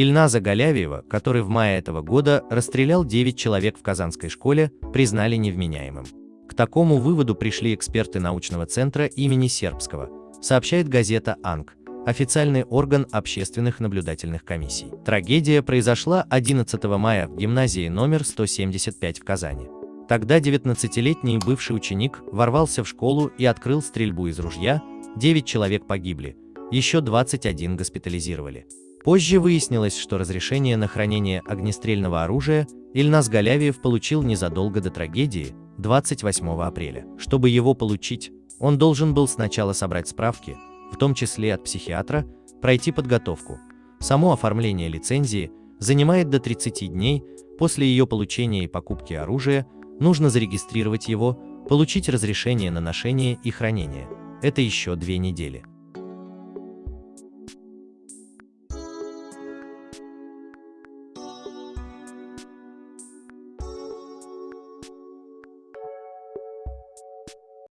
Ильназа Галявиева, который в мае этого года расстрелял 9 человек в Казанской школе, признали невменяемым. К такому выводу пришли эксперты научного центра имени Сербского, сообщает газета «Анг», официальный орган общественных наблюдательных комиссий. Трагедия произошла 11 мая в гимназии номер 175 в Казани. Тогда 19-летний бывший ученик ворвался в школу и открыл стрельбу из ружья, 9 человек погибли, еще 21 госпитализировали. Позже выяснилось, что разрешение на хранение огнестрельного оружия Ильнас Галявиев получил незадолго до трагедии, 28 апреля. Чтобы его получить, он должен был сначала собрать справки, в том числе от психиатра, пройти подготовку. Само оформление лицензии занимает до 30 дней, после ее получения и покупки оружия нужно зарегистрировать его, получить разрешение на ношение и хранение. Это еще две недели.